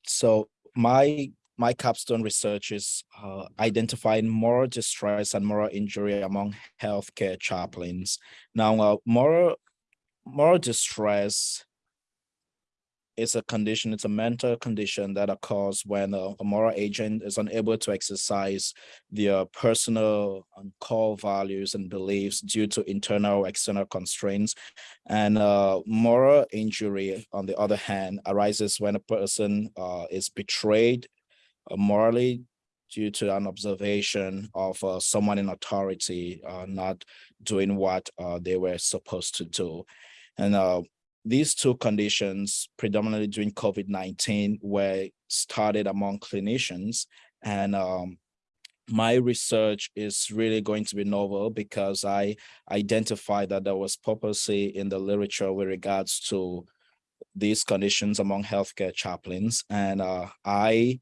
So my my capstone research is uh, identifying moral distress and moral injury among healthcare chaplains. Now, uh, moral moral distress is a condition, it's a mental condition that occurs when a, a moral agent is unable to exercise their personal and core values and beliefs due to internal or external constraints. And uh, moral injury, on the other hand, arises when a person uh, is betrayed uh, morally due to an observation of uh, someone in authority uh, not doing what uh, they were supposed to do. And these two conditions, predominantly during COVID-19, were started among clinicians. And um, my research is really going to be novel because I identified that there was purposely in the literature with regards to these conditions among healthcare chaplains. And uh, I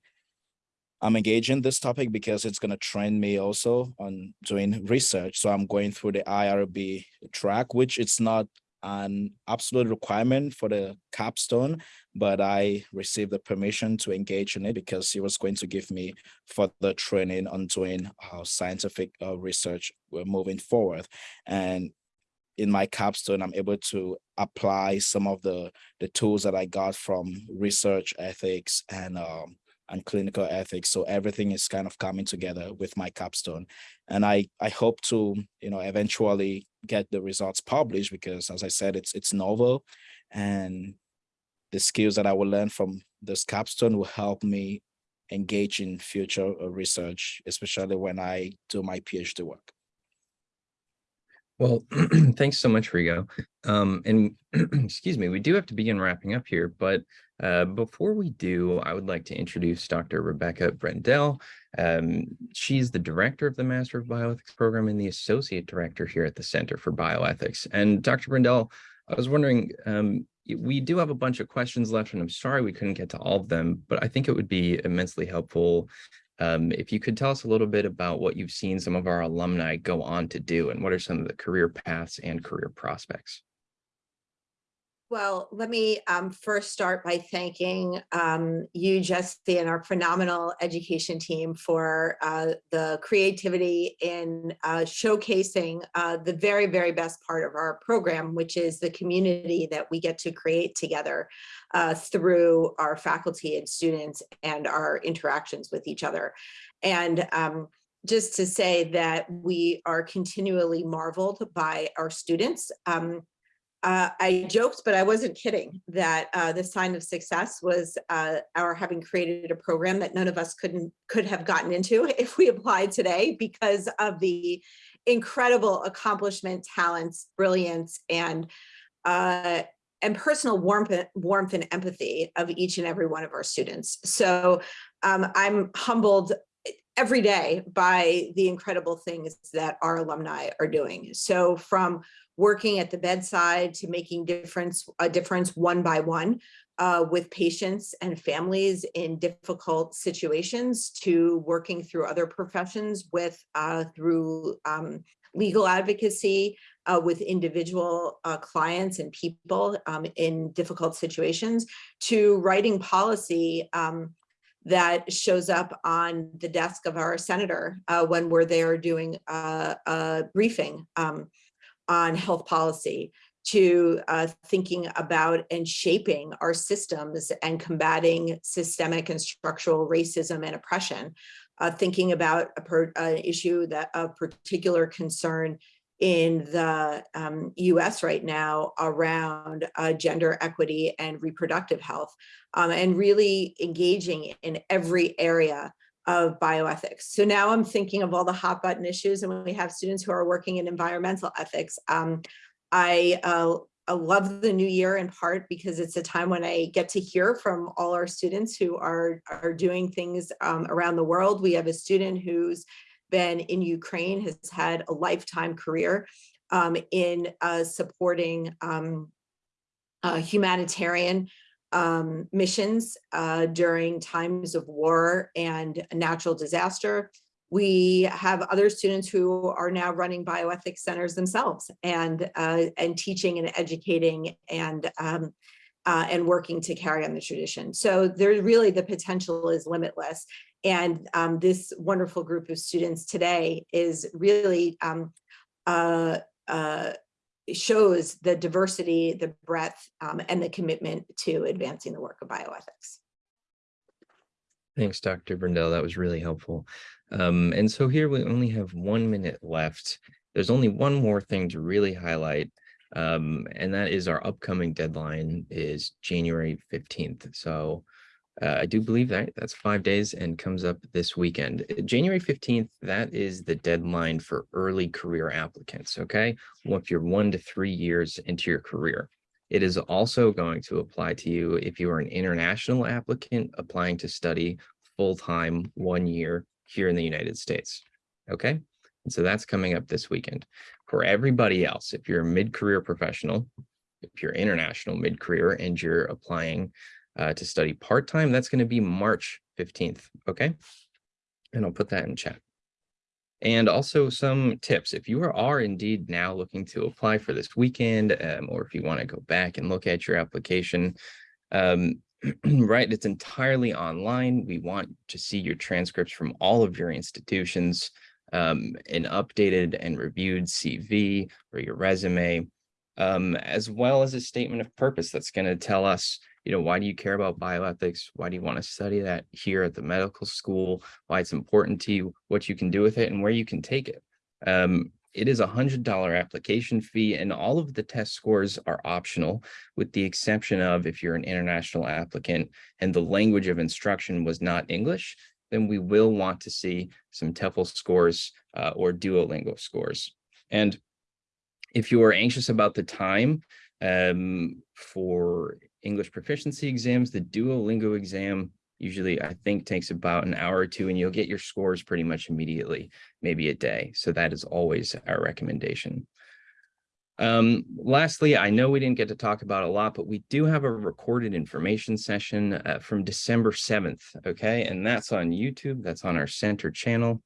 I'm engaging this topic because it's going to train me also on doing research. So I'm going through the IRB track, which it's not an absolute requirement for the capstone, but I received the permission to engage in it because he was going to give me further training on doing uh, scientific uh, research moving forward. And in my capstone, I'm able to apply some of the, the tools that I got from research ethics and um, and clinical ethics. So everything is kind of coming together with my capstone. And I, I hope to, you know, eventually get the results published because as I said, it's, it's novel and the skills that I will learn from this capstone will help me engage in future uh, research, especially when I do my PhD work. Well, thanks so much, Rigo. Um, and excuse me, we do have to begin wrapping up here, but uh, before we do, I would like to introduce Dr. Rebecca Brendel. Um, she's the director of the Master of Bioethics program and the associate director here at the Center for Bioethics. And Dr. Brendel, I was wondering, um, we do have a bunch of questions left, and I'm sorry we couldn't get to all of them, but I think it would be immensely helpful um, if you could tell us a little bit about what you've seen some of our alumni go on to do and what are some of the career paths and career prospects. Well, let me um, first start by thanking um, you, Jesse, and our phenomenal education team for uh, the creativity in uh, showcasing uh, the very, very best part of our program, which is the community that we get to create together uh, through our faculty and students and our interactions with each other. And um, just to say that we are continually marveled by our students. Um, uh, I joked, but I wasn't kidding that uh, the sign of success was uh, our having created a program that none of us couldn't could have gotten into if we applied today because of the incredible accomplishment, talents, brilliance, and uh, and personal warmth, warmth and empathy of each and every one of our students. So um, I'm humbled every day by the incredible things that our alumni are doing. So from working at the bedside to making difference a difference one by one uh, with patients and families in difficult situations to working through other professions with uh, through um, legal advocacy uh, with individual uh, clients and people um, in difficult situations to writing policy um, that shows up on the desk of our senator uh, when we're there doing uh, a briefing um, on health policy to uh, thinking about and shaping our systems and combating systemic and structural racism and oppression, uh, thinking about an issue that of particular concern in the um, US right now around uh, gender equity and reproductive health, um, and really engaging in every area of bioethics. So now I'm thinking of all the hot button issues and when we have students who are working in environmental ethics, um, I, uh, I love the new year in part because it's a time when I get to hear from all our students who are, are doing things um, around the world. We have a student who's been in Ukraine, has had a lifetime career um, in uh, supporting uh, humanitarian um, missions uh, during times of war and natural disaster. We have other students who are now running bioethics centers themselves and uh, and teaching and educating and um, uh, and working to carry on the tradition. So there's really the potential is limitless. And um, this wonderful group of students today is really um, uh, uh, shows the diversity, the breadth, um, and the commitment to advancing the work of bioethics. Thanks, Dr. Brendel. That was really helpful. Um, and so here we only have one minute left. There's only one more thing to really highlight, um, and that is our upcoming deadline is January 15th. So uh, I do believe that that's five days and comes up this weekend. Uh, January 15th, that is the deadline for early career applicants, okay? Well, if you're one to three years into your career. It is also going to apply to you if you are an international applicant applying to study full-time one year here in the United States, okay? And so that's coming up this weekend. For everybody else, if you're a mid-career professional, if you're international mid-career and you're applying uh, to study part-time, that's going to be March 15th, okay? And I'll put that in chat. And also some tips, if you are, indeed now looking to apply for this weekend, um, or if you want to go back and look at your application, um, right, it's entirely online. We want to see your transcripts from all of your institutions, um, an updated and reviewed CV or your resume, um, as well as a statement of purpose that's going to tell us you know, why do you care about bioethics? Why do you want to study that here at the medical school? Why it's important to you, what you can do with it and where you can take it. Um, it is a hundred dollar application fee and all of the test scores are optional with the exception of if you're an international applicant and the language of instruction was not English, then we will want to see some TOEFL scores uh, or Duolingo scores. And if you are anxious about the time um, for English proficiency exams, the Duolingo exam usually I think takes about an hour or two and you'll get your scores pretty much immediately, maybe a day. So that is always our recommendation. Um, lastly, I know we didn't get to talk about a lot, but we do have a recorded information session uh, from December 7th. Okay. And that's on YouTube. That's on our center channel.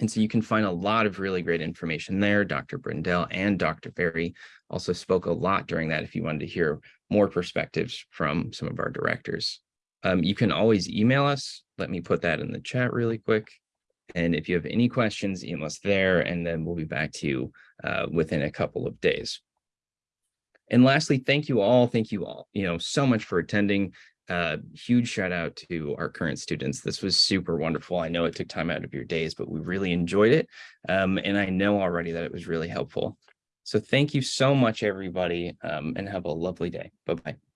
And so you can find a lot of really great information there. Dr. Brendel and Dr. Ferry also spoke a lot during that if you wanted to hear more perspectives from some of our directors. Um, you can always email us. Let me put that in the chat really quick. And if you have any questions, email us there, and then we'll be back to you uh, within a couple of days. And lastly, thank you all. Thank you all, you know, so much for attending. Uh, huge shout out to our current students. This was super wonderful. I know it took time out of your days, but we really enjoyed it. Um, and I know already that it was really helpful. So thank you so much, everybody, um, and have a lovely day. Bye-bye.